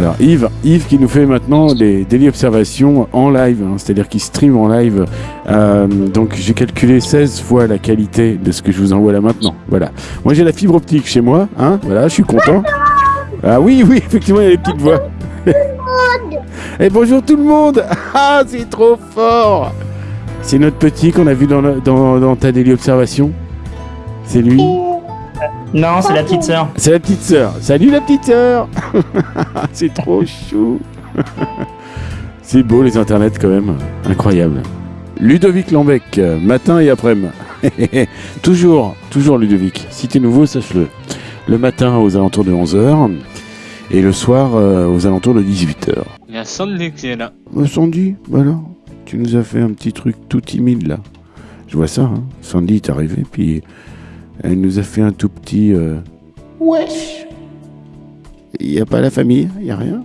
Alors Yves, Yves qui nous fait maintenant des daily observations en live, hein, c'est-à-dire qu'il stream en live. Euh, donc j'ai calculé 16 fois la qualité de ce que je vous envoie là maintenant. Voilà. Moi j'ai la fibre optique chez moi, hein. Voilà, je suis content. Ah oui, oui, effectivement il y a les petites voix. Et bonjour tout le monde Ah, c'est trop fort C'est notre petit qu'on a vu dans, dans ta daily observation C'est lui Non, c'est la petite sœur. C'est la petite sœur. Salut la petite sœur C'est trop chou C'est beau les internets quand même. Incroyable. Ludovic Lambec, euh, matin et après-midi. toujours, toujours Ludovic. Si t'es nouveau, sache-le. Le matin aux alentours de 11h et le soir euh, aux alentours de 18h. Il y a Sandy qui est là. Bah, Sandy, bah alors, tu nous as fait un petit truc tout timide là. Je vois ça, hein. Sandy est arrivée, puis elle nous a fait un tout petit. euh, Wesh Il n'y a pas la famille, il n'y a rien.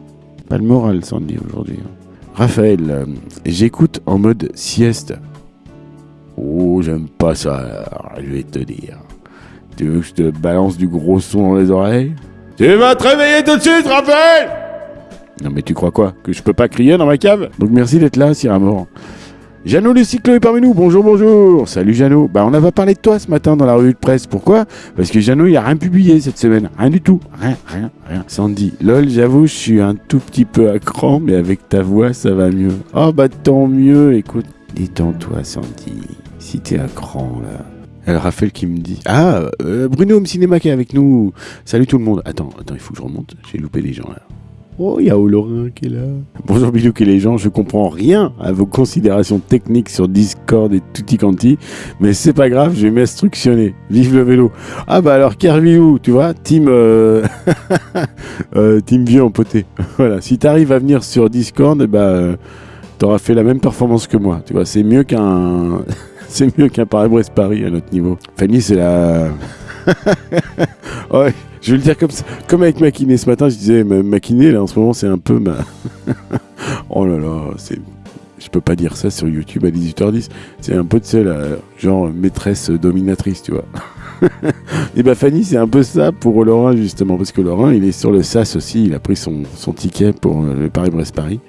Pas le moral, Sandy, aujourd'hui. hein. Raphaël, euh, j'écoute en mode sieste. Oh, j'aime pas ça, je vais te dire. Tu veux que je te balance du gros son dans les oreilles? Tu vas te réveiller tout de suite, Raphaël non mais tu crois quoi? Que je peux pas crier dans ma cave? Donc merci d'être là, Sir Amour. Jeannot le cyclo est parmi nous, bonjour, bonjour Salut Jeannot Bah on a pas parlé de toi ce matin dans la revue de presse, pourquoi? Parce que Jeannot il a rien publié cette semaine, rien du tout, rien, rien, rien. Sandy, lol j'avoue je suis un tout petit peu à cran, mais avec ta voix ça va mieux. Oh bah tant mieux, écoute, détends-toi Sandy, si t'es à cran là. Elle Raphaël qui me dit Ah, euh, Bruno Home Cinéma qui est avec nous. Salut tout le monde. Attends, attends, il faut que je remonte. J'ai loupé les gens là. Oh, il y a Olorin qui est là. Bonjour Bilouk et les gens, je comprends rien à vos considérations techniques sur Discord et tutti quanti, mais c'est pas grave, je vais m'instructionner. Vive le vélo. Ah bah alors Kerviou, tu vois, team euh, euh, team vieux empoté. voilà, si t'arrives à venir sur Discord, eh bah euh, t'auras fait la même performance que moi. Tu vois, c'est mieux qu'un c'est mieux qu'un Paris-Brest Paris à notre niveau. Fanny, c'est la Ouais, je vais le dire comme ça. Comme avec Maquiné ce matin, je disais, ma- Maquiné, là, en ce moment, c'est un peu ma. oh là là, c'est. Je peux pas dire ça sur YouTube à 18h10. C'est un peu, tu sais, la, genre maîtresse dominatrice, tu vois. Et bah, Fanny, c'est un peu ça pour Laurent, justement. Parce que Laurent, il est sur le SAS aussi. Il a pris son, son ticket pour euh, le Paris-Brest-Paris.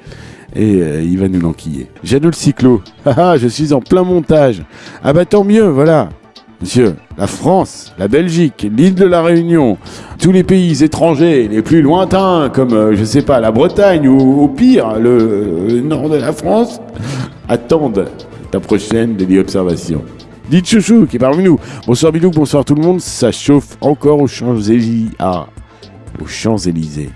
Et euh, il va nous l'enquiller. Jeannot le cyclo. Ah ah, je suis en plein montage. Ah bah tant mieux, voilà. Monsieur, la France, la Belgique, l'île de la Réunion, tous les pays étrangers les plus lointains, comme, euh, je sais pas, la Bretagne ou au pire, le, nord de la France, attendent ta prochaine Daily Observation. Dites Chouchou qui est parmi nous. Bonsoir Bilou, bonsoir tout le monde. Ça chauffe encore aux Champs-Élysées. Ah, aux Champs-Élysées.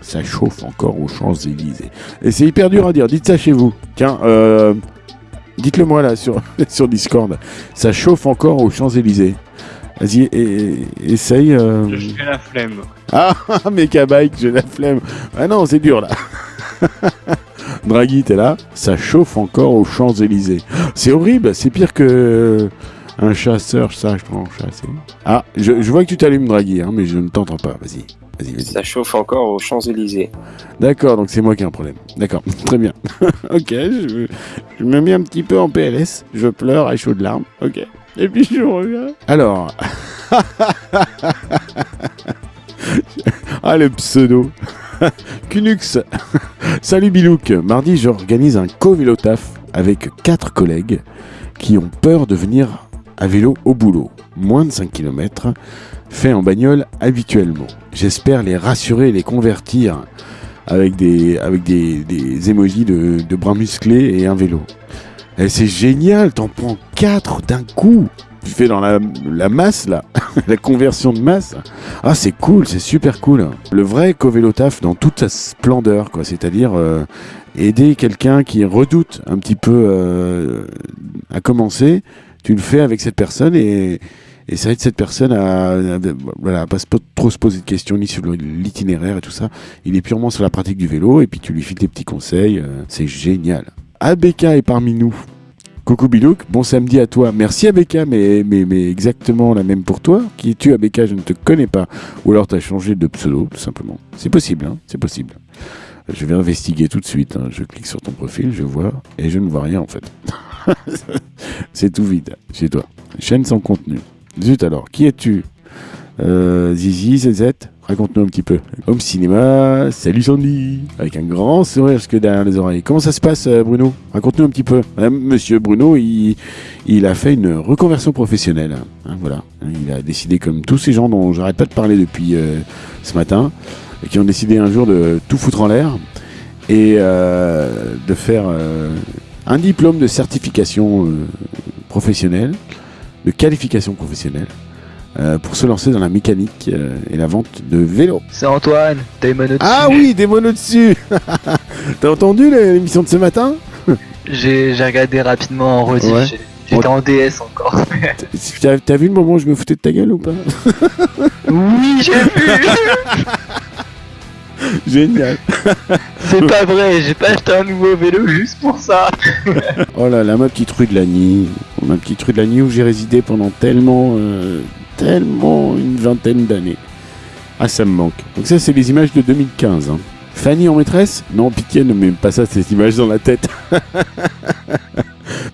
Ça chauffe encore aux Champs-Élysées. Et c'est hyper dur à dire. Dites ça chez vous. Tiens, euh, dites-le moi là sur, sur Discord. Ça chauffe encore aux Champs-Élysées. Vas-y, essaye. euh. Je fais la flemme. Ah, méca bike, j'ai la flemme. Ah non, c'est dur là. Draghi, t'es là Ça chauffe encore aux Champs-Élysées. C'est horrible, c'est pire que un chasseur, ça, je prends chasser. Ah, je, je vois que tu t'allumes, Draghi, hein, mais je ne t'entends pas. Vas-y, vas-y, vas-y. Ça chauffe encore aux Champs-Élysées. D'accord, donc c'est moi qui ai un problème. D'accord, très bien. ok, je, je me mets un petit peu en PLS. Je pleure à chaud de larmes. Ok. Et puis je reviens. Alors. ah, le pseudo. Kunux. Salut Bilouk. Mardi, j'organise un co-vélo taf avec quatre collègues qui ont peur de venir à vélo au boulot. Moins de 5 km, fait en bagnole habituellement. J'espère les rassurer et les convertir avec des, avec des, des émojis de, de bras musclés et un vélo. Et c'est génial, t'en prends 4 d'un coup. Tu fais dans la, la masse là, la conversion de masse. Ah c'est cool, c'est super cool. Le vrai co-vélo taf dans toute sa splendeur, quoi. C'est-à-dire euh, aider quelqu'un qui redoute un petit peu euh, à commencer. Tu le fais avec cette personne et, et ça aide cette personne à- voilà, pas trop se poser de questions ni sur l'itinéraire et tout ça. Il est purement sur la pratique du vélo et puis tu lui files des petits conseils. euh, c'est génial. ABK est parmi nous. Coucou Bilouk, bon samedi à toi. Merci ABK, mais, mais, mais exactement la même pour toi. Qui es-tu ABK Je ne te connais pas. Ou alors tu as changé de pseudo, tout simplement. C'est possible, hein c'est possible. Je vais investiguer tout de suite. hein. Je clique sur ton profil, je vois, et je ne vois rien en fait. c'est tout vide chez toi. Chaîne sans contenu. Zut alors, qui es-tu Euh, Zizi, ZZ, raconte-nous un petit peu. Home Cinéma, salut Sandy, avec un grand sourire jusque derrière les oreilles. Comment ça se passe, euh, Bruno Raconte-nous un petit peu. Euh, Monsieur Bruno, il, a fait une reconversion professionnelle. hein, voilà, il a décidé, comme tous ces gens dont j'arrête pas de parler depuis ce matin, qui ont décidé un jour de tout foutre en l'air et de faire un diplôme de certification professionnelle, de qualification professionnelle, euh, pour se lancer dans la mécanique euh, et la vente de vélos. C'est Antoine, t'as une mono Ah oui, des monos dessus T'as entendu l'émission de ce matin? J'ai regardé rapidement en rediff. Ouais. J'étais en DS encore. T'as t'as vu le moment où je me foutais de ta gueule ou pas? Oui, j'ai vu Génial C'est pas vrai, j'ai pas acheté un nouveau vélo juste pour ça. Oh là là, ma petite rue de Lagny, ma petite rue de Lagny où j'ai résidé pendant tellement, euh, tellement une vingtaine d'années. Ah, ça me manque. Donc ça, c'est les images de 2015. hein. Fanny en maîtresse? Non, pitié, ne mets pas ça, ces images dans la tête.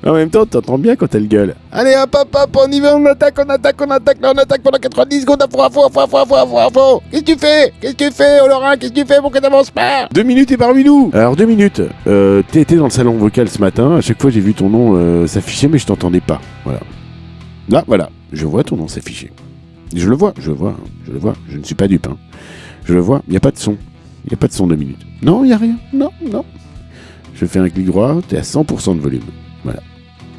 Mais en même temps, t'entends bien quand elle gueule. Allez, hop, hop, hop, on y va, on attaque, on attaque, on attaque, là, on attaque pendant 90 secondes, à fond, à fond, à fond, à fond, à fond, à fond, à fond. Qu'est-ce que tu fais? Qu'est-ce que tu fais, Laurent Qu'est-ce que tu fais pour que t'avances pas? Deux minutes et parmi nous Alors, deux minutes. Euh, T'étais dans le salon vocal ce matin, à chaque fois j'ai vu ton nom euh, s'afficher, mais je t'entendais pas. Voilà. Là, voilà, je vois ton nom s'afficher. Je le vois, je le vois, hein, je le vois, je ne suis pas dupe. hein. Je le vois, il n'y a pas de son. Il n'y a pas de son deux minutes. Non, il n'y a rien. Non, non. Je fais un clic droit, t'es à 100% de volume. Voilà.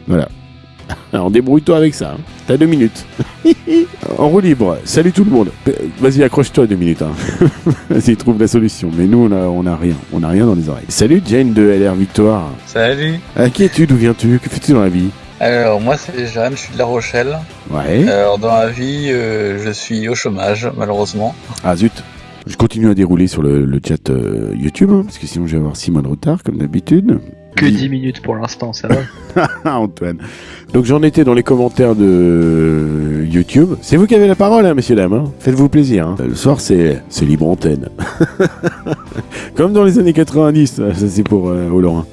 Voilà. Alors débrouille-toi avec ça. hein. T'as deux minutes. en roue libre. Salut tout le monde. Vas-y, accroche-toi deux minutes. hein. Vas-y, trouve la solution. Mais nous, on a, on a rien. On a rien dans les oreilles. Salut Jane de LR Victoire. Salut. À qui es-tu? D'où viens-tu? Que fais-tu dans la vie? Alors moi c'est Jeanne, je suis de La Rochelle. Ouais. Alors dans la vie, euh, je suis au chômage malheureusement. Ah zut. Je continue à dérouler sur le, le chat euh, YouTube, hein, parce que sinon je vais avoir 6 mois de retard, comme d'habitude. Que Dis- 10 minutes pour l'instant, ça va. Antoine. Donc j'en étais dans les commentaires de YouTube. C'est vous qui avez la parole, hein, messieurs, dames. hein. Faites-vous plaisir. hein. Le soir, c'est c'est libre antenne. Comme dans les années 90, ça c'est pour euh, Olorin.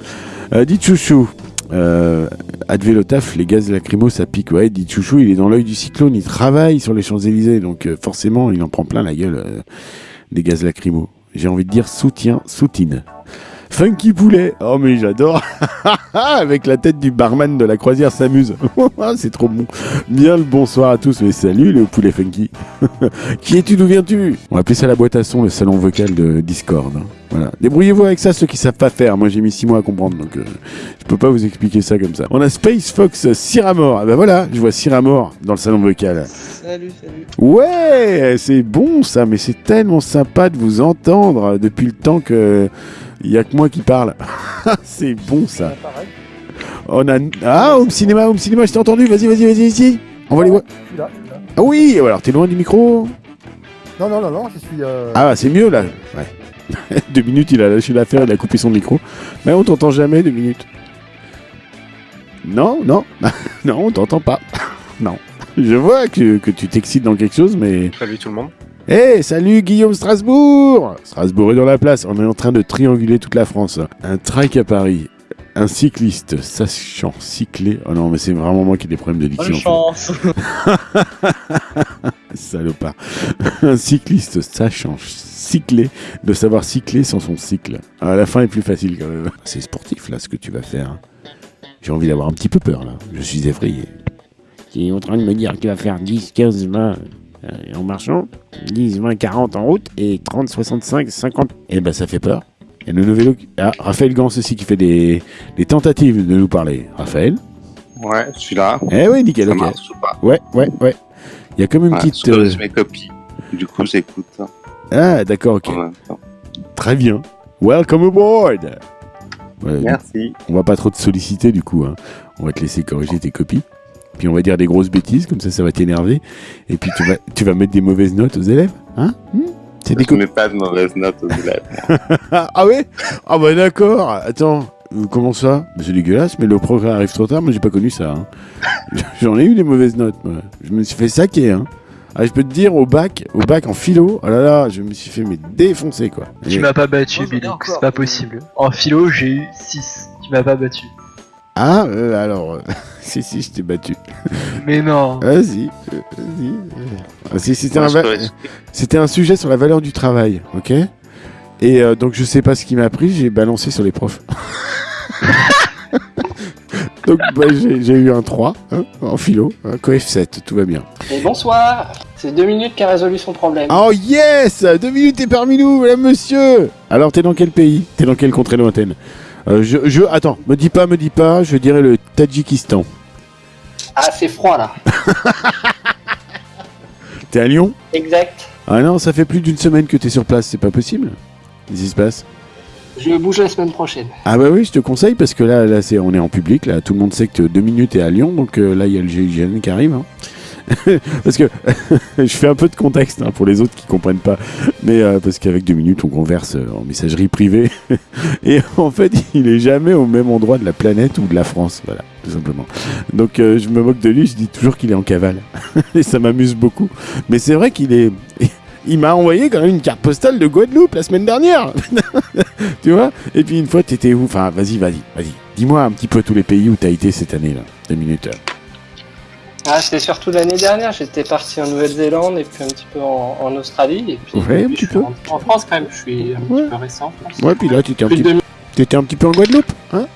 Euh, dites chouchou. Euh, Advelotaf, les gaz lacrymaux, ça pique. Ouais, dit chouchou, il est dans l'œil du cyclone, il travaille sur les Champs-Élysées, donc euh, forcément, il en prend plein la gueule euh, des gaz lacrymaux. J'ai envie de dire soutien, soutine. Funky poulet, oh mais j'adore Avec la tête du barman de la croisière s'amuse. c'est trop bon. Bien le bonsoir à tous, mais salut le poulet funky. Qui es-tu, d'où viens-tu? On va appeler ça la boîte à son, le salon vocal de Discord. hein. Voilà. Débrouillez-vous avec ça, ceux qui savent pas faire. Moi j'ai mis 6 mois à comprendre, donc euh, je peux pas vous expliquer ça comme ça. On a Space Fox Cyramore. Ah bah voilà, je vois Cyramore dans le salon vocal. Salut, salut. Ouais, c'est bon ça, mais c'est tellement sympa de vous entendre depuis le temps que il y a que moi qui parle. c'est bon ça. On a ah home cinéma, home cinéma, je t'ai entendu. Vas-y, vas-y, vas-y, vas-y. On va les voir. Suis là. Ah oui, alors t'es loin du micro. Non, non, non, non, je suis. Euh... Ah c'est mieux là. Ouais. deux minutes, il a lâché l'affaire, il a coupé son micro. Mais on t'entend jamais deux minutes. Non, non, non, on t'entend pas. non. Je vois que, que tu t'excites dans quelque chose, mais Salut tout le monde. Eh, salut Guillaume Strasbourg Strasbourg est dans la place, on est en train de trianguler toute la France. Un trike à Paris, un cycliste sachant cycler... Oh non, mais c'est vraiment moi qui ai des problèmes de Bonne diction. chance. Salopard. un cycliste sachant cycler, de savoir cycler sans son cycle. À la fin est plus facile quand même. C'est sportif là ce que tu vas faire. hein. J'ai envie d'avoir un petit peu peur là. Je suis effrayé. Tu es en train de me dire qu'il va faire 10, 15, 20 euh, en marchant, 10, 20, 40 en route et 30, 65, 50. Eh ben ça fait peur. Et le vélo. Ah, Raphaël Gans aussi qui fait des, des tentatives de nous parler. Raphaël Ouais, je suis là. Eh oui, nickel, Ça ok. marche ou pas Ouais, ouais, ouais. Il y a comme une Ouais, petite. je euh, mes copies. Du coup, j'écoute. Ah, d'accord, ok. Très bien. Welcome aboard Ouais, Merci. On va pas trop te solliciter du coup. hein. On va te laisser corriger tes copies. Puis on va dire des grosses bêtises, comme ça ça va t'énerver. Et puis tu vas, tu vas mettre des mauvaises notes aux élèves. Hein? Hmm? C'est des Je mets pas de mauvaises notes aux élèves. Ah, ouais? Ah bah d'accord. Attends, comment ça? C'est dégueulasse, mais le progrès arrive trop tard. Moi j'ai pas connu ça. hein. J'en ai eu des mauvaises notes. Moi. Je me suis fait saquer. Hein. Ah, je peux te dire, au bac, au bac en philo, oh là là, je me suis fait mais défoncer quoi. Tu m'as pas battu, Billy, c'est pas possible. En philo, j'ai eu 6. Tu m'as pas battu. Ah, euh, alors, si, si, je t'ai battu. Mais non. Vas-y, euh, vas-y. Ah, si, c'était, un c'était un sujet sur la valeur du travail, ok? Et euh, donc, je sais pas ce qui m'a pris, j'ai balancé sur les profs. donc, bah, j'ai, j'ai eu un 3 hein, en philo, un coef 7, tout va bien. Et bonsoir, c'est deux minutes qui a résolu son problème. Oh yes Deux minutes est parmi nous, mesdames, monsieur Alors, t'es dans quel pays? T'es dans quelle contrée lointaine? Euh, je, je... Attends, me dis pas, me dis pas, je dirais le Tadjikistan. Ah, c'est froid là. T'es à Lyon? Exact. Ah non, ça fait plus d'une semaine que t'es sur place, c'est pas possible Qu'est-ce qui se passe? Je bouge la semaine prochaine. Ah bah oui, je te conseille parce que là, là c'est, on est en public, là, tout le monde sait que deux minutes est à Lyon, donc euh, là il y a le GIGN qui arrive. hein. parce que je fais un peu de contexte hein, pour les autres qui comprennent pas, mais euh, parce qu'avec deux minutes on converse euh, en messagerie privée et en fait il est jamais au même endroit de la planète ou de la France, voilà, tout simplement. Donc euh, je me moque de lui, je dis toujours qu'il est en cavale et ça m'amuse beaucoup. Mais c'est vrai qu'il est il m'a envoyé quand même une carte postale de Guadeloupe la semaine dernière. tu vois? Et puis une fois, t'étais où? Enfin, vas-y, vas-y, vas-y. Dis-moi un petit peu tous les pays où t'as été cette année-là. Deux minutes. Ah, c'était surtout l'année dernière. J'étais parti en Nouvelle-Zélande et puis un petit peu en, en Australie. Et puis, Ouais, et un petit peu. En France, quand même, je suis un Ouais. petit peu récent. en France. Ouais, puis là, t'étais un, Plus de petit... 2000. t'étais un petit peu en Guadeloupe, hein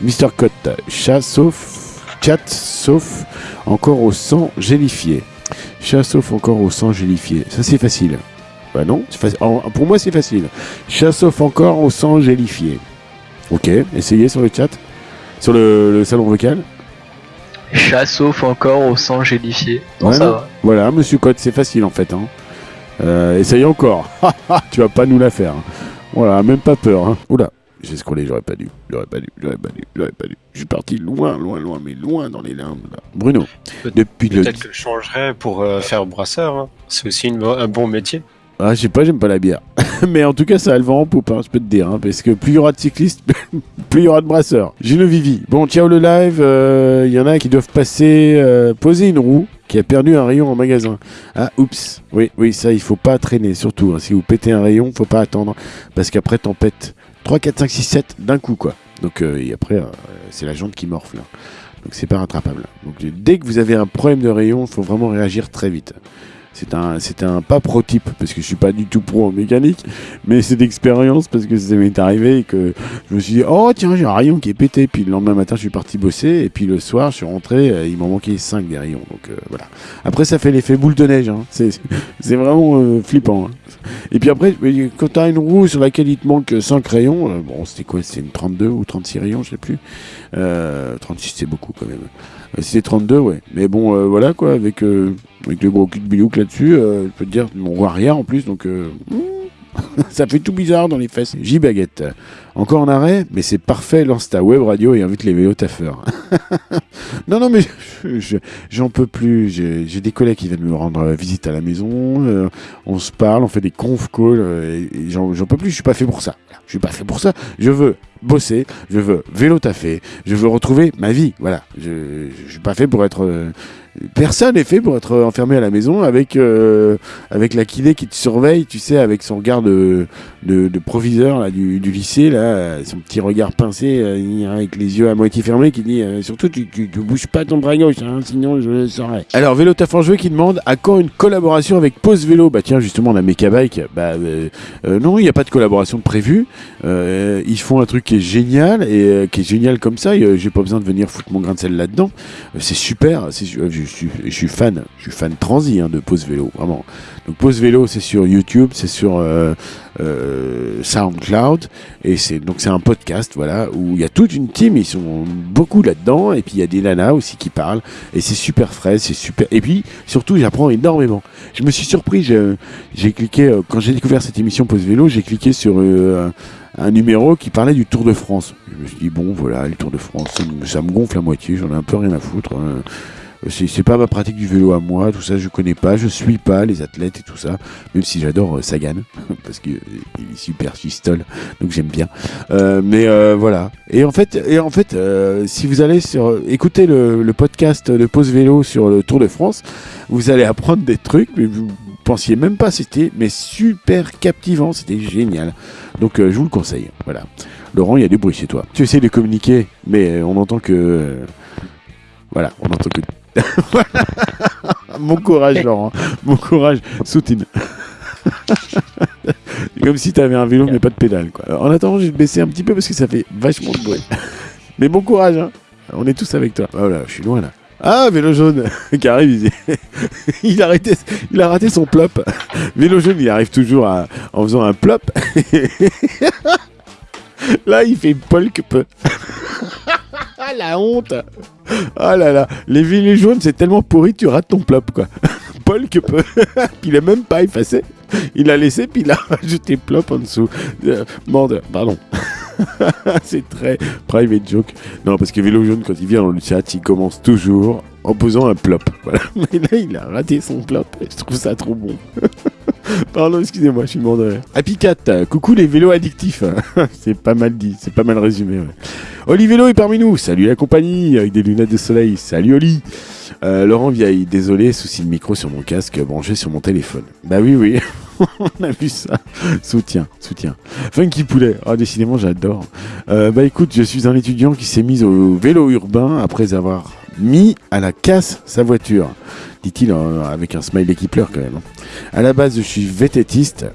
Mister Cotte, chat sauf... Chat sauf encore au sang gélifié. Chat sauf encore au sang gélifié. Ça, c'est facile. Bah non, faci- pour moi, c'est facile. Chat sauf encore au sang gélifié. Ok, essayez sur le chat. Sur le, le salon vocal. Chat sauf encore au sang gélifié. Non, Ouais, ça non. va. Voilà, monsieur Cotte, c'est facile en fait. Hein. Euh, essaye encore. tu vas pas nous la faire. hein. Voilà, même pas peur. Hein. Oula, j'ai scrollé, j'aurais pas dû. J'aurais pas dû, j'aurais pas dû, j'aurais pas dû. Je suis parti loin, loin, loin, mais loin dans les limbes. Là. Bruno, Peut- depuis le. Peut-être que je changerais pour euh, faire brasseur. hein. C'est aussi une un bon métier. Ah, je sais pas, j'aime pas la bière. mais en tout cas, ça a le vent en poupe, hein, je peux te dire. hein, parce que plus il y aura de cyclistes, plus il y aura de brasseurs. Gino Vivi. Bon, ciao le live. euh, Il y en a qui doivent passer, euh, poser une roue qui a perdu un rayon en magasin. Ah, oups. Oui, oui, ça, il faut pas traîner. Surtout, hein, si vous pétez un rayon, faut pas attendre. Parce qu'après, t'en pètes 3, 4, 5, 6, 7 d'un coup, quoi. Donc, euh, et après, c'est la jante qui morfle. Donc, c'est pas rattrapable. Donc, dès que vous avez un problème de rayon, il faut vraiment réagir très vite. C'est un, un pas pro type parce que je suis pas du tout pro en mécanique, mais c'est d'expérience parce que ça m'est arrivé et que je me suis dit oh tiens j'ai un rayon qui est pété puis le lendemain matin je suis parti bosser et puis le soir je suis rentré euh, il m'en manquait 5 des rayons donc euh, voilà. Après ça fait l'effet boule de neige, hein. c'est vraiment euh, flippant. hein. Et puis après quand t'as une roue sur laquelle il te manque 5 rayons, euh, bon c'était quoi? C'était une 32 ou 36 rayons je sais plus, euh, 36 c'est beaucoup quand même. Euh, C'était 32, ouais. Mais bon, euh, voilà quoi, avec, euh, avec le gros cul de bilouk là-dessus, euh, je peux te dire, on voit rien en plus, donc euh, ça fait tout bizarre dans les fesses. J-Baguette, encore en arrêt, mais c'est parfait, lance ta web radio et invite les vélos taffeurs. non, non, mais je- je- j'en peux plus. J'ai des collègues qui viennent me rendre visite à la maison, euh, on se parle, on fait des conf calls, euh, j'en peux plus, je suis pas fait pour ça. Je suis pas fait pour ça. Je veux bosser, je veux vélo taffer, je veux retrouver ma vie. Voilà. Je, je suis pas fait pour être. euh, personne n'est fait pour être enfermé à la maison avec euh, avec la kiné qui te surveille, tu sais, avec son regard de, de, proviseur là, du, lycée, là, son petit regard pincé, euh, avec les yeux à moitié fermés, qui dit euh, surtout tu, tu, tu bouges pas ton bras gauche, hein, sinon je le saurai. Alors Vélo Taf en jouet qui demande à quand une collaboration avec Pause Vélo? Bah tiens justement on a Mekabike, bah euh, non il n'y a pas de collaboration prévue. Ils font un truc qui est génial et qui est génial comme ça. J'ai pas besoin de venir foutre mon grain de sel là-dedans. C'est super. c'est je, suis, fan. Je suis fan transi hein, de Pause Vélo, vraiment. Donc Pause Vélo, c'est sur YouTube, c'est sur euh, euh, SoundCloud et c'est donc c'est un podcast, voilà, où il y a toute une team. Ils sont beaucoup là-dedans et puis il y a des nanas aussi qui parlent et c'est super frais, c'est super. Et puis surtout, j'apprends énormément. Je me suis surpris. J'ai cliqué euh, quand j'ai découvert cette émission Pause Vélo, j'ai cliqué sur un, numéro qui parlait du Tour de France. Je me suis dit bon voilà, le Tour de France, ça me, ça me gonfle à moitié. J'en ai un peu rien à foutre. hein. C'est pas ma pratique du vélo à moi, tout ça je connais pas, je suis pas les athlètes et tout ça, même si j'adore euh, Sagan, parce qu'il est super fistole, donc j'aime bien. Euh, mais euh, voilà. Et en fait, et en fait euh, si vous allez sur écouter le, podcast de Pause Vélo sur le Tour de France, vous allez apprendre des trucs, mais vous pensiez même pas, c'était mais super captivant, c'était génial. Donc euh, je vous le conseille. Voilà. Laurent, il y a du bruit chez toi. Tu essaies de communiquer, mais on entend que. euh, Voilà, on entend que. Mon courage, Laurent. Mon courage. Soutine. Comme si t'avais un vélo mais pas de pédale. Quoi. En attendant, je vais baisser un petit peu parce que ça fait vachement de bruit. mais bon courage, hein. On est tous avec toi. Voilà, je suis loin là. Ah, vélo jaune qui arrive, il, a arrêté, il a raté son plop. Vélo jaune, il arrive toujours à- en faisant un plop. Là, il fait Polk peu. La honte Ah là là, les vélos jaunes, c'est tellement pourri, tu rates ton plop, quoi. Polk peu. puis il a même pas effacé. Il a laissé, puis il a rajouté plop en dessous. Euh, pardon. c'est très private joke. Non, parce que vélo jaune, quand il vient dans le chat, il commence toujours en posant un plop. Voilà. Mais là, il a raté son plop. Je trouve ça trop bon. Pardon, excusez-moi, je suis mort de. Happy Cat, coucou les vélos addictifs. c'est pas mal dit, c'est pas mal résumé. Oli Vélo est parmi nous. Salut la compagnie avec des lunettes de soleil. Salut Oli. Euh, Laurent Vieille, désolé, souci de micro sur mon casque branché sur mon téléphone. Bah oui, oui. On a vu ça. Soutien, soutien. Funky Poulet. Ah, décidément, j'adore. Euh, bah écoute, je suis un étudiant qui s'est mis au vélo urbain après avoir mis à la casse sa voiture. Dit-il euh, avec un smiley qui pleure quand même. hein. À la base, je suis vététiste.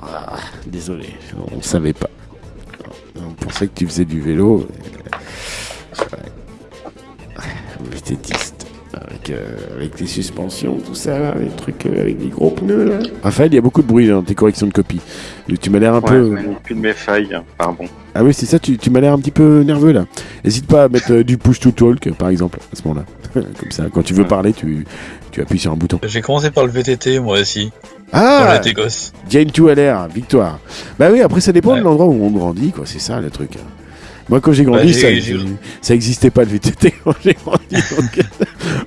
Ah, désolé, on ne savait pas. On pensait que tu faisais du vélo. Ouais. Vététiste. Avec, euh, avec les suspensions, tout ça, là, les trucs euh, avec des gros pneus là. Raphaël, il y a beaucoup de bruit dans tes corrections de copie. Tu m'as l'air un Ouais, peu. manipule mes failles, pardon. Ah oui, c'est ça, tu, tu m'as l'air un petit peu nerveux là. N'hésite pas à mettre euh, du push to talk par exemple, à ce moment-là. Comme ça, quand tu veux Ouais. parler, tu, tu appuies sur un bouton. J'ai commencé par le VTT, moi aussi, Ah. Jane to LR, victoire. Bah oui, après ça dépend Ouais. de l'endroit où on grandit, quoi, c'est ça le truc. Moi quand j'ai grandi, Bah, ça, j'ai- ça existait pas le VTT quand j'ai grandi. donc-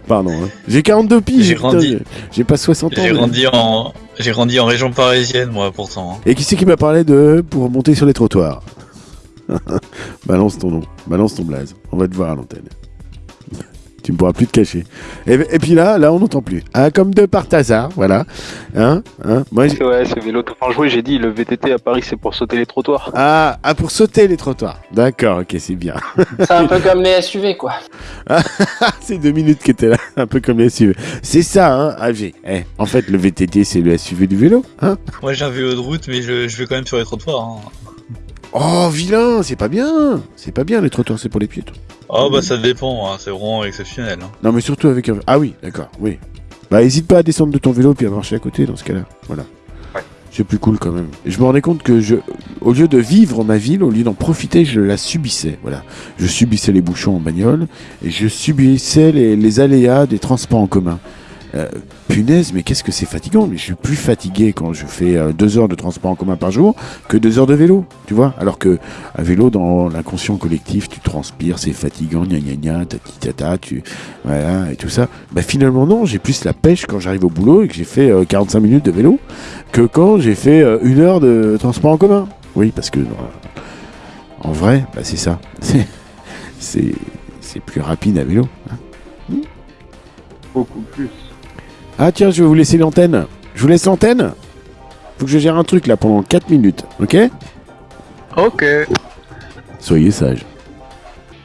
Pardon, hein. j'ai 42 piges, J'ai grandi. j'ai- pas 60 ans. J'ai mais- grandi en, j'ai grandi en région parisienne, moi, pourtant. hein. Et qui c'est qui m'a parlé de pour monter sur les trottoirs? Balance ton nom, balance ton blaze. On va te voir à l'antenne. Tu ne pourras plus te cacher. Et, et puis là, là, on n'entend plus. Ah, comme de par hasard, voilà. Hein, hein. Moi, j'ai- Ouais, c'est vélo tout en joué, j'ai dit, le VTT à Paris, c'est pour sauter les trottoirs. ah, ah, pour sauter les trottoirs. D'accord, ok, c'est bien. C'est un peu comme les SUV, quoi. c'est deux minutes qui étaient là, un peu comme les SUV. C'est ça, hein, AG. Eh, en fait, le VTT, c'est le SUV du vélo, hein Moi, j'ai un vélo de route, mais je, je vais quand même sur les trottoirs. Hein. Oh, vilain, c'est pas bien. C'est pas bien, les trottoirs, c'est pour les piétons. Oh, bah, ça dépend, hein, c'est vraiment exceptionnel. hein. Non, mais surtout avec un. Ah oui, d'accord, oui. Bah, hésite pas à descendre de ton vélo puis à marcher à côté dans ce cas-là. Voilà. Ouais. C'est plus cool quand même. Et je me rendais compte que je, au lieu de vivre ma ville, au lieu d'en profiter, je la subissais. Voilà. Je subissais les bouchons en bagnole et je subissais les, les aléas des transports en commun. Euh, punaise, mais qu'est-ce que c'est fatigant Mais je suis plus fatigué quand je fais euh, deux heures de transport en commun par jour que deux heures de vélo, tu vois? Alors que à vélo, dans l'inconscient collectif, tu transpires, c'est fatigant, gna gna gna, tati tata, tu voilà et tout ça. Bah finalement non, j'ai plus la pêche quand j'arrive au boulot et que j'ai fait euh, 45 minutes de vélo que quand j'ai fait euh, une heure de transport en commun. Oui, parce que euh, en vrai, bah c'est ça. C'est plus rapide à vélo. hein. Beaucoup plus. Ah tiens, je vais vous laisser l'antenne. Je vous laisse l'antenne. Faut que je gère un truc là pendant 4 minutes, ok? Ok. Soyez sage.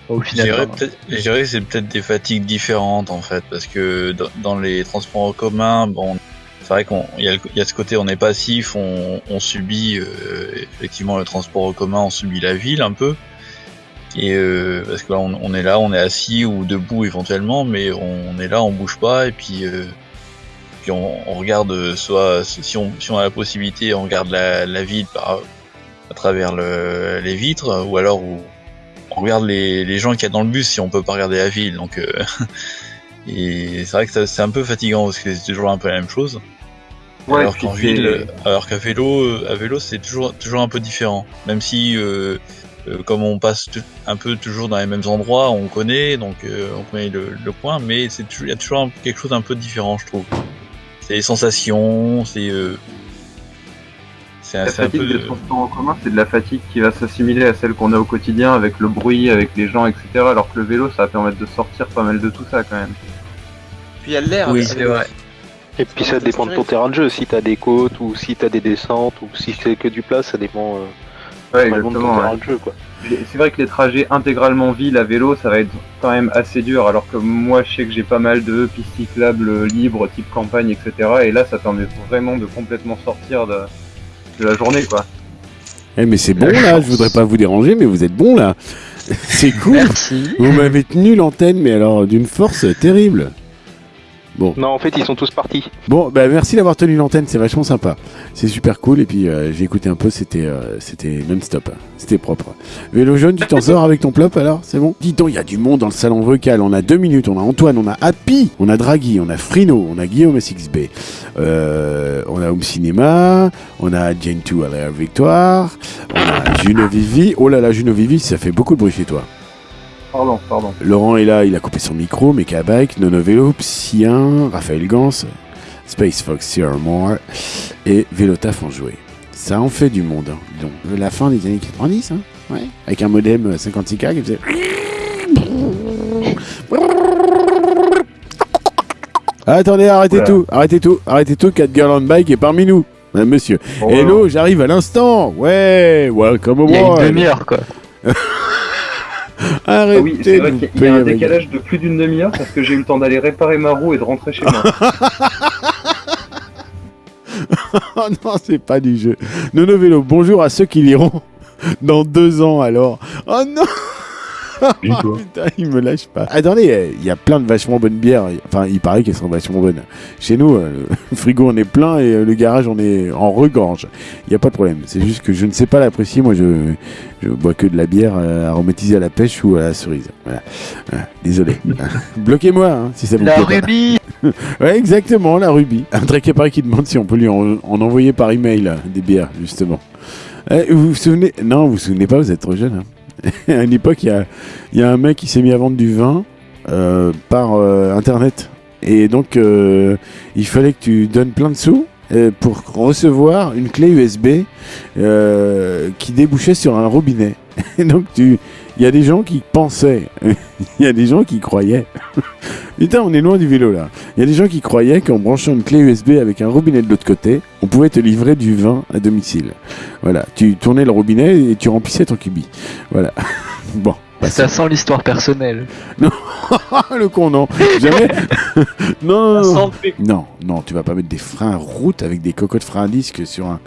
Je dirais que c'est peut-être des fatigues différentes en fait, parce que dans, dans les transports en commun, bon, c'est vrai qu'il y, y a ce côté on est passif, on, on subit euh, effectivement le transport en commun, on subit la ville un peu. Et euh, parce que là on, on est là, on est assis ou debout éventuellement, mais on, est là, on bouge pas et puis euh, puis on, on regarde euh, soit si on si on a la possibilité, on regarde la, la ville par à travers le, les vitres ou alors on regarde les, les gens qu'il y a dans le bus si on peut pas regarder la ville. Donc, euh, et c'est vrai que c'est un peu fatigant parce que c'est toujours un peu la même chose. Ouais, alors puis qu'en c'est- ville, alors qu'à vélo, euh, à vélo c'est toujours toujours un peu différent. Même si euh, euh, comme on passe un peu toujours dans les mêmes endroits, on connaît donc on connaît le, le coin, mais c'est il y a toujours un- quelque chose d'un peu différent, je trouve. C'est les sensations, c'est euh, c'est La fatigue peu des transports en commun, c'est de la fatigue qui va s'assimiler à celle qu'on a au quotidien avec le bruit, avec les gens, etc. Alors que le vélo, ça va permettre de sortir pas mal de tout ça quand même. Puis il y a l'air. Oui, c'est vrai. Et puis ça dépend de ton terrain de jeu, si t'as des côtes ou si t'as des descentes ou si c'est que du plat, ça dépend euh, Ouais, qu'on ouais. verra le jeu, quoi. C'est vrai que les trajets intégralement ville à vélo, ça va être quand même assez dur, alors que moi je sais que j'ai pas mal de pistes cyclables libres, type campagne, etc. Et là, ça permet vraiment de complètement sortir de, de la journée, quoi. Eh, mais c'est bon là, je voudrais pas vous déranger, mais vous êtes bon là. C'est cool. Merci. Vous m'avez tenu l'antenne, mais alors d'une force terrible. Non, en fait, ils sont tous partis. Bon, bah merci d'avoir tenu l'antenne, c'est vachement sympa. C'est super cool, et puis euh, j'ai écouté un peu, c'était euh, c'était non-stop, c'était propre. Vélo jaune, tu t'en sors avec ton plop alors C'est bon? Dis donc, il y a du monde dans le salon vocal, on a deux minutes, on a Antoine, on a Happy, on a Draghi, on a Frino, on a Guillaume SXB, euh, on a Home Cinéma, on a Jane 2 à la Victoire, on a Juno Vivi, oh là là, Juno Vivi, ça fait beaucoup de bruit chez toi. Pardon, pardon. Laurent est là, il a coupé son micro, Mecha Bike, Nono Vélo, Psy1, Raphaël Gans, Space Fox Sierra Moore et Vélotaf en joué. Ça en fait du monde. hein. Donc, la fin des années 90, hein, ouais, avec un modem 56K qui faisait. Ah, attendez, arrêtez Voilà. tout, arrêtez tout, arrêtez tout, 4 Girl on Bike est parmi nous. Hein, monsieur. Bon, Hello, j'arrive à l'instant. Ouais, welcome au Il y a une demi-heure, quoi. Arrêtez Ah oui, c'est vrai qu'il y a un décalage de plus d'une demi-heure parce que j'ai eu le temps d'aller réparer ma roue et de rentrer chez moi. Oh non, c'est pas du jeu. Nono Vélo, bonjour à ceux qui liront dans deux ans alors. Oh non Putain, il me lâche pas. Attendez, euh, il y a plein de vachement bonnes bières. Enfin, il paraît qu'elles sont vachement bonnes. Chez nous, euh, le frigo on est plein et euh, le garage on est en regorge. Il n'y a pas de problème. C'est juste que je ne sais pas l'apprécier. Moi, je, je bois que de la bière aromatisée à la pêche ou à la cerise. Voilà. Voilà. Désolé. Bloquez-moi hein, si ça vous La plaît pas. rubis Ouais, exactement, la rubis. Un très pareil qui demande si on peut lui en, en envoyer par email des bières, justement. Eh, vous vous souvenez Non, vous vous souvenez pas, vous êtes trop jeune. hein. à une époque, il y a, un mec qui s'est mis à vendre du vin euh, par euh, internet. Et donc, euh, il fallait que tu donnes plein de sous pour recevoir une clé USB qui débouchait sur un robinet. Et donc, tu. Il y a des gens qui pensaient, il y a des gens qui croyaient. Putain, on est loin du vélo là. Il y a des gens qui croyaient qu'en branchant une clé USB avec un robinet de l'autre côté, on pouvait te livrer du vin à domicile. Voilà, tu tournais le robinet et tu remplissais ton cubi. Voilà. bon. Ça sent l'histoire personnelle. le con, non. Jamais. non, non, non. Non, non, tu vas pas mettre des freins route avec des cocottes freins à disque sur un.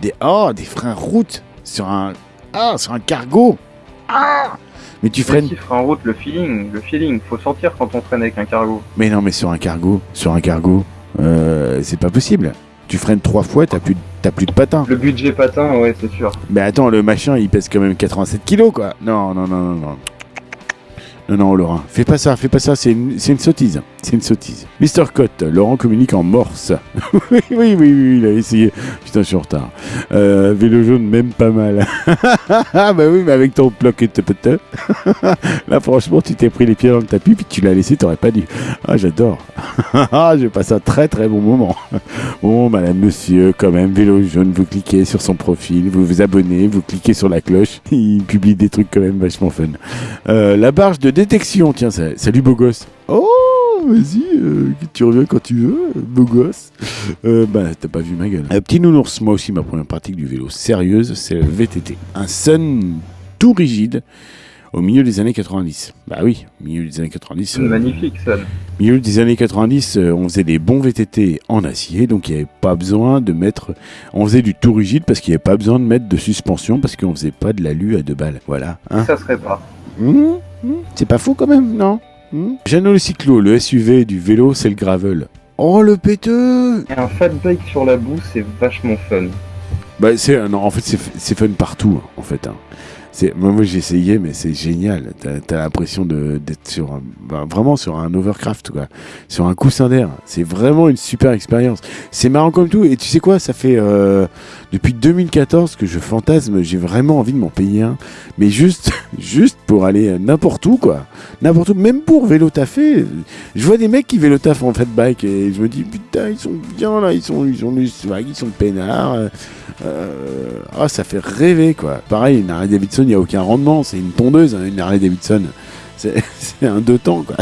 Des. Oh, des freins route sur un. Ah, sur un cargo. Ah Mais tu freines. En route le feeling, le feeling, faut sentir quand on freine avec un cargo. Mais non, mais sur un cargo, sur un cargo, euh, c'est pas possible. Tu freines trois fois, t'as plus, plus de patins. Le budget patin, ouais, c'est sûr. Mais attends, le machin, il pèse quand même 87 kilos, quoi. Non, non, non, non, non. Non, non, Laurent, fais pas ça, fais pas ça, c'est une, une sottise. C'est une sottise. Mister Cott, Laurent communique en morse. oui, oui, oui, oui, il a essayé. Putain, je suis en retard. Euh, vélo jaune, même pas mal. ah, bah oui, mais avec ton bloqué de pote. Là, franchement, tu t'es pris les pieds dans le tapis, puis tu l'as laissé, t'aurais pas dû. Ah, j'adore. ah, j'ai passé un très très bon moment. Bon, madame, monsieur, quand même, vélo jaune, vous cliquez sur son profil, vous vous abonnez, vous cliquez sur la cloche. Il publie des trucs quand même vachement fun. Euh, la barge de détection, tiens, ça- salut beau gosse. Oh, vas-y, euh, tu reviens quand tu veux, beau gosse. Euh, bah, t'as pas vu ma gueule. Un petit nounours, moi aussi, ma première pratique du vélo sérieuse, c'est le VTT. Un sun tout rigide au milieu des années 90. Bah oui, au milieu des années 90. C'est euh, magnifique, ça. milieu des années 90, euh, on faisait des bons VTT en acier, donc il n'y avait pas besoin de mettre. On faisait du tout rigide parce qu'il n'y avait pas besoin de mettre de suspension parce qu'on faisait pas de l'alu à deux balles. Voilà. Hein Ça serait pas. Mmh, c'est pas fou quand même, non? Mmh. Jeannot le cyclo, le SUV du vélo, c'est le gravel. Oh le péteux Et un fat bike sur la boue, c'est vachement fun. Bah c'est non, en fait c'est c'est fun partout hein, en fait. hein. Moi, j'ai essayé mais c'est génial. T'as as, l'impression d'être sur un, bah, vraiment sur un overcraft quoi, sur un coussin d'air. C'est vraiment une super expérience. C'est marrant comme tout et tu sais quoi, ça fait euh, depuis 2014 que je fantasme. J'ai vraiment envie de m'en payer un, mais juste juste pour aller euh, n'importe où quoi, n'importe où, même pour vélo taffé. Je vois des mecs qui vélo taffent en fat bike et je me dis putain ils sont bien là, ils sont ils sont du swag, ils sont peinards. euh, ah, ça fait rêver quoi. Pareil, Harley Davidson, il n'y a aucun rendement, c'est une tondeuse, hein, une Harley Davidson. C'est un deux temps quoi.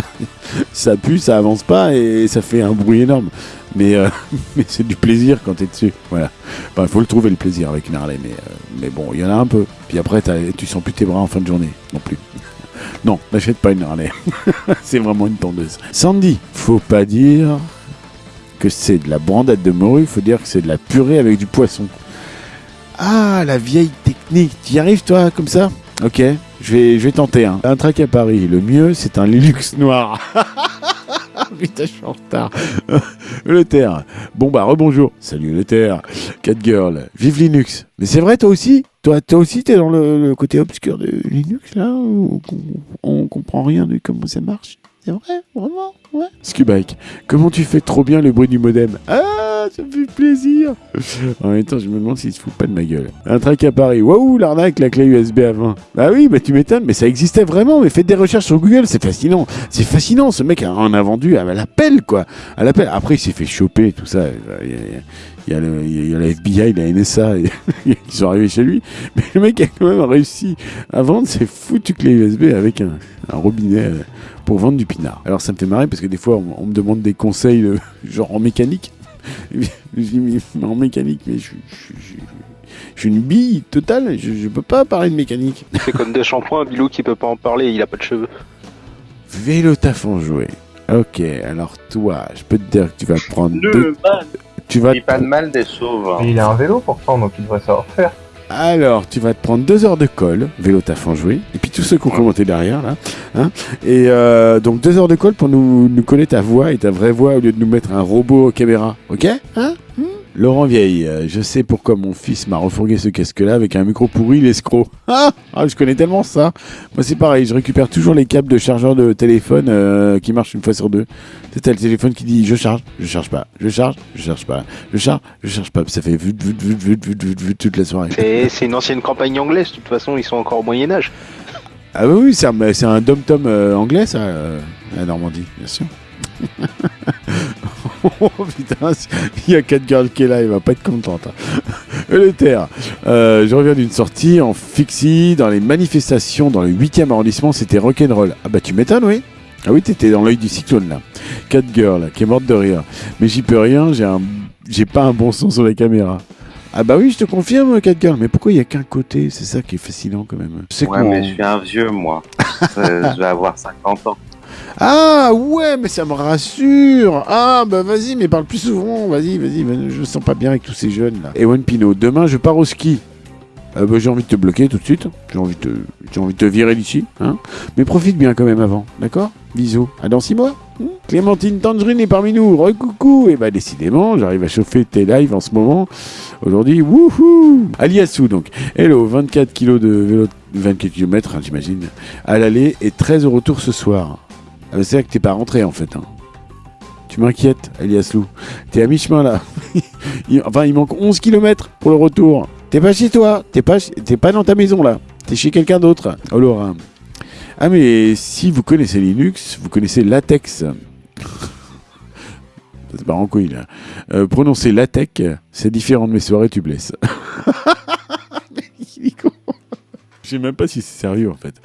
Ça pue, ça avance pas et ça fait un bruit énorme. Mais, euh, c'est du plaisir quand t'es dessus. Voilà. Enfin, faut le trouver le plaisir avec une Harley, mais, euh, mais bon, il y en a un peu. Puis après, tu sens plus tes bras en fin de journée non plus. Non, n'achète pas une Harley. c'est vraiment une tondeuse. Sandy, faut pas dire que c'est de la brandade de morue, faut dire que c'est de la purée avec du poisson. Ah, la vieille technique. Tu y arrives toi comme ça Ok, je vais, je vais tenter. hein. Un track à Paris. Le mieux, c'est un Linux noir. Putain, je suis en retard. le terre. Bon bah rebonjour. Salut le terre. Catgirl. Vive Linux. Mais c'est vrai toi aussi Toi, toi aussi t'es dans le, le côté obscur de Linux là où on, on comprend rien de comment ça marche C'est vrai Vraiment Ouais. Scubike. Comment tu fais trop bien le bruit du modem Ah, ça me fait plaisir. En même temps, je me demande s'il se fout pas de ma gueule. Un track à Paris. Waouh, l'arnaque, la clé USB à 20. Bah oui, bah tu m'étonnes, mais ça existait vraiment. Mais faites des recherches sur Google, c'est fascinant. C'est fascinant, ce mec en a vendu à l'appel, quoi. À l'appel. Après, il s'est fait choper, tout ça. Il y a, il y il y a la FBI, la NSA, ils sont arrivés chez lui. Mais le mec a quand même réussi à vendre ses foutues clés USB avec un, un robinet euh, pour vendre du pinard. Alors ça me fait marrer parce que des fois on, on me demande des conseils euh, genre en mécanique. je dis mais en mécanique, mais je, je- je- je suis une bille totale, je, je peux pas parler de mécanique. C'est comme des shampoings, Bilou qui peut pas en parler, il a pas de cheveux. Vélo taf en jouet. Ok, alors toi, je peux te dire que tu vas prendre deux. Tu vas Il pas de mal des sauves. Mais il a un vélo pourtant, donc il devrait savoir faire. Alors, tu vas te prendre deux heures de colle, vélo taf en jouet, et puis tous ceux qui ont commenté derrière, là. Hein et euh, donc deux heures de colle pour nous, nous coller ta voix et ta vraie voix au lieu de nous mettre un robot caméra. Ok Hein Laurent Vieille, euh, je sais pourquoi mon fils m'a refourgué ce casque-là avec un micro pourri, l'escroc. Ah, ah, je connais tellement ça. Moi, c'est pareil, je récupère toujours les câbles de chargeur de téléphone euh, qui marchent une fois sur deux. C'est le téléphone qui dit je charge, je charge pas, je charge, je charge pas, je charge, je charge pas. Ça fait vut, vut, vut, vut, vut, vut, vut toute la soirée. C'est une ancienne campagne anglaise, de toute façon, ils sont encore au Moyen-Âge. Ah oui, oui, c'est un, un dom-tom euh, anglais, ça, euh, la Normandie, bien sûr. oh putain, il y a 4 girls qui est là, il va pas être contente. hein. Le terre. Euh, je reviens d'une sortie en fixie dans les manifestations dans le 8e arrondissement, c'était rock'n'roll. Ah bah tu m'étonnes, oui. Ah oui, t'étais dans l'œil du cyclone là. 4 girls qui est morte de rire. Mais j'y peux rien, j'ai un, j'ai pas un bon son sur la caméra. Ah bah oui, je te confirme, 4 girls. Mais pourquoi il y a qu'un côté? C'est ça qui est fascinant quand même. Sais Ouais, mais je suis un vieux, moi. Je vais avoir 50 ans. Ah ouais, mais ça me rassure. Ah bah vas-y, mais parle plus souvent. Vas-y, vas-y. Je me sens pas bien avec tous ces jeunes là. Ewan Pino, demain je pars au ski. Euh, bah, j'ai envie de te bloquer tout de suite. J'ai envie de te, j'ai envie de te virer d'ici. Hein mais profite bien quand même avant, d'accord? Bisous. À dans six mois. Hmm? Clémentine Tangerine est parmi nous. Recoucou. Et bah décidément, j'arrive à chauffer tes lives en ce moment. Aujourd'hui, wouhou Aliassou donc. Hello, 24 kilos de vélo, 24 km, j'imagine, à l'aller et 13 au retour ce soir. Ah c'est vrai que t'es pas rentré en fait. hein. Tu m'inquiètes, Elias Lou. T'es à mi-chemin là. Enfin, il manque 11 km pour le retour. T'es pas chez toi. T'es pas, pas dans ta maison là. T'es chez quelqu'un d'autre. Oh Laura. Ah mais si vous connaissez Linux, vous connaissez latex. C'est pas en couille là. Euh, prononcer latex, c'est différent de mes soirées, tu blesses. Je sais même pas si c'est sérieux en fait.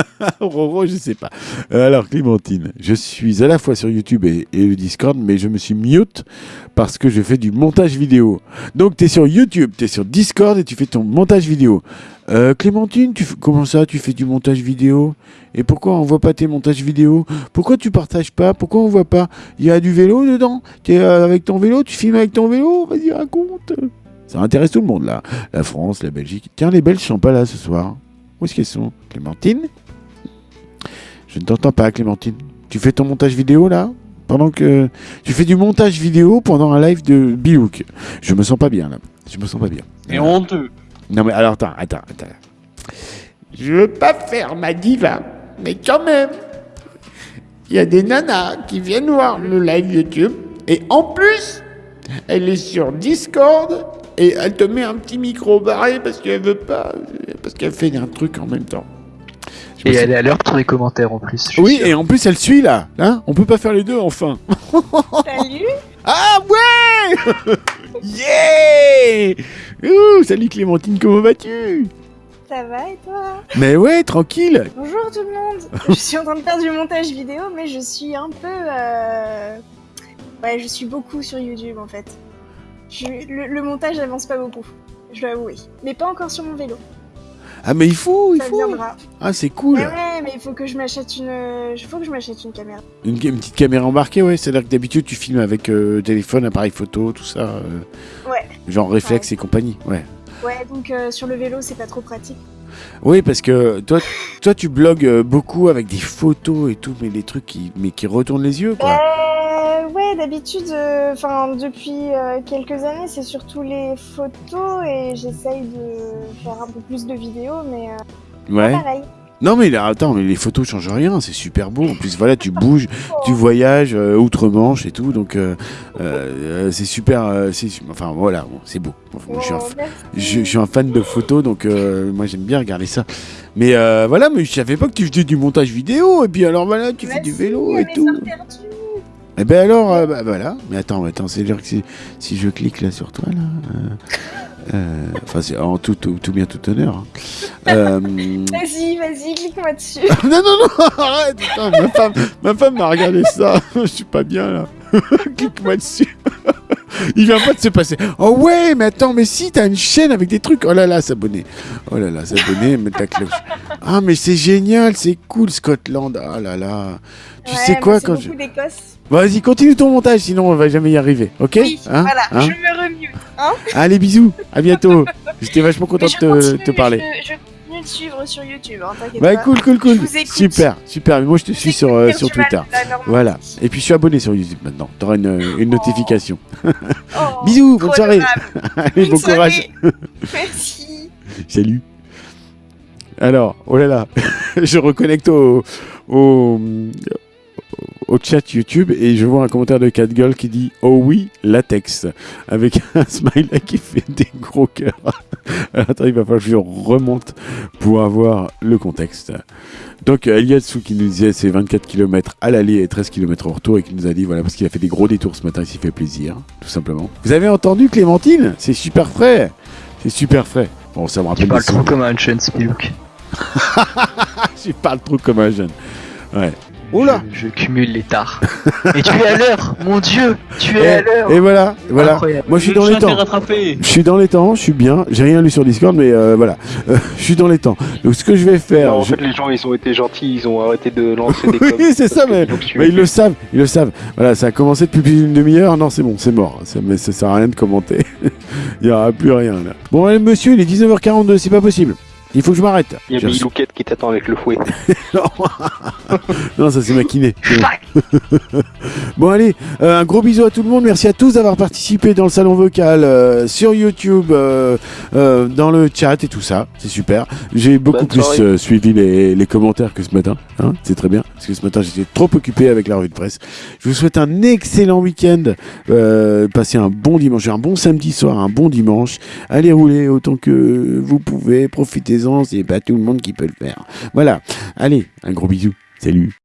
Roro, je sais pas. Euh, Alors, Clémentine, je suis à la fois sur YouTube et, le Discord, mais je me suis mute parce que je fais du montage vidéo. Donc, tu es sur YouTube, tu es sur Discord et tu fais ton montage vidéo. Euh, Clémentine, tu comment ça, tu fais du montage vidéo? Et pourquoi on voit pas tes montages vidéo? Pourquoi tu partages pas? Pourquoi on voit pas? Il y a du vélo dedans? Tu es avec ton vélo? Tu filmes avec ton vélo? Vas-y, raconte Ça intéresse tout le monde, là. La France, la Belgique. Tiens, les Belges sont pas là ce soir. Où est-ce qu'elles sont Clémentine? Je ne t'entends pas, Clémentine. Tu fais ton montage vidéo là Pendant que. Tu fais du montage vidéo pendant un live de Bilouk. Je me sens pas bien là. Je me sens pas bien. Et honteux. Non mais alors attends, attends, attends. Je veux pas faire ma diva, mais quand même. Il y a des nanas qui viennent voir le live YouTube et en plus, elle est sur Discord et elle te met un petit micro barré parce qu'elle veut pas, parce qu'elle fait un truc en même temps. Je Et elle est à l'heure pour les commentaires en plus. Oui, sûr. et en plus elle suit là. Hein On peut pas faire les deux enfin. Salut Ah ouais Yeah Ouh, Salut Clémentine, comment vas-tu? Ça va et toi? Mais ouais, tranquille. Bonjour tout le monde Je suis en train de faire du montage vidéo, mais je suis un peu... euh, Ouais, je suis beaucoup sur YouTube en fait. Je- Le, le montage n'avance pas beaucoup, je dois avouer. Mais pas encore sur mon vélo. Ah, mais il faut, il Ça faut. viendra. Ah, c'est cool. Mais ouais, mais il faut que je m'achète une. Il faut que je m'achète une caméra. Une, une petite caméra embarquée, ouais. C'est-à-dire que d'habitude, tu filmes avec euh, téléphone, appareil photo, tout ça. euh, Ouais. genre réflexe et compagnie, ouais. Ouais, donc euh, sur le vélo, c'est pas trop pratique. Oui, parce que toi, toi tu blogues beaucoup avec des photos et tout, mais des trucs qui, mais qui retournent les yeux, quoi. Ouais, d'habitude, euh, enfin depuis euh, quelques années, c'est surtout les photos et j'essaye de faire un peu plus de vidéos, mais euh, Ouais. pareil. Non, mais là, attends, mais les photos changent rien, c'est super beau. En plus, voilà, tu bouges, tu voyages euh, outre-Manche et tout, donc c'est super. c'est enfin, voilà, bon, c'est beau. Enfin, je, suis un, Oh, je, je suis un fan de photos, donc moi j'aime bien regarder ça. Mais voilà, mais je savais pas que tu faisais du montage vidéo, et puis alors voilà, tu fais du vélo et tout. Et ben alors, euh, bah, voilà. Mais attends, attends, c'est dire que si, si je clique là sur toi, là. euh, euh, Enfin, c'est en tout, tout, tout bien, tout honneur. hein. Euh, Vas-y, vas-y, clique-moi dessus. non, non, non, arrête, putain, ma femme, ma femme m'a regardé ça. Je suis pas bien là. Clique-moi dessus. Il vient pas de se passer. Oh ouais, mais attends, mais si, t'as une chaîne avec des trucs. Oh là là, s'abonner. Oh là là, s'abonner, mettre la cloche. Ah, mais c'est génial, c'est cool, Scotland. Ah là là. Tu Ouais, sais quoi quand je. Vas-y, continue ton montage, sinon on va jamais y arriver. Ok Oui, Hein voilà, Hein je me remue. Hein Allez, bisous. À bientôt. J'étais vachement content de te, parler. Je, je continue de suivre sur YouTube, hein, Bah pas. cool, cool, cool. Super, super. Mais moi je te suis sur, euh, sur Twitter. Voilà. Et puis je suis abonné sur YouTube maintenant. T'auras une, une notification. Oh, Bisous, bonne soirée. Allez, bon courage. Merci. Salut. Alors, oh là là, je reconnecte au, au, au chat YouTube et je vois un commentaire de Catgirl qui dit Oh oui, latex avec un smiley qui fait des gros cœurs. Alors, attends, il va falloir que je remonte pour avoir le contexte. Donc, euh, Eliatsu qui nous disait c'est 24 km à l'aller et 13 km au retour et qui nous a dit voilà, parce qu'il a fait des gros détours ce matin, il s'y fait plaisir, tout simplement. Vous avez entendu Clémentine? C'est super frais C'est super frais. Bon, ça me rappelle Tu parles des trop comme un jeune Spilook. Je parle trop comme un jeune. Ouais. Oula Je, je cumule les tares. Et tu es à l'heure Mon dieu Tu es à l'heure et voilà, voilà. Incroyable. Moi je suis dans les temps. Je suis dans les temps, je suis bien. J'ai rien lu sur Discord, mais euh, voilà. Euh, je suis dans les temps. Donc ce que je vais faire. Non, en je- fait, les gens, ils ont été gentils, ils ont arrêté de lancer des oui, c'est ça, mais, mais ils le savent, ils le savent. Voilà, ça a commencé depuis plus d'une demi-heure. Non, c'est bon, c'est mort. Ça, mais ça sert à rien de commenter. il n'y aura plus rien là. Bon, allez, monsieur, il est 19h42, c'est pas possible. Il faut que je m'arrête. Il y a J'ai reçu- Bilouquette qui t'attend avec le fouet. non, ça c'est maquiné. bon allez, euh, un gros bisou à tout le monde. Merci à tous d'avoir participé dans le salon vocal, euh, sur YouTube, euh, dans le chat et tout ça. C'est super. J'ai beaucoup Bonne plus suivi les, les commentaires que ce matin. Hein, c'est très bien. Parce que ce matin j'étais trop occupé avec la revue de presse. Je vous souhaite un excellent week-end. Passez un bon dimanche, un bon samedi soir, un bon dimanche. Allez rouler autant que vous pouvez. Profitez-en. C'est pas tout le monde qui peut le faire. Voilà. Allez, un gros bisou. Salut.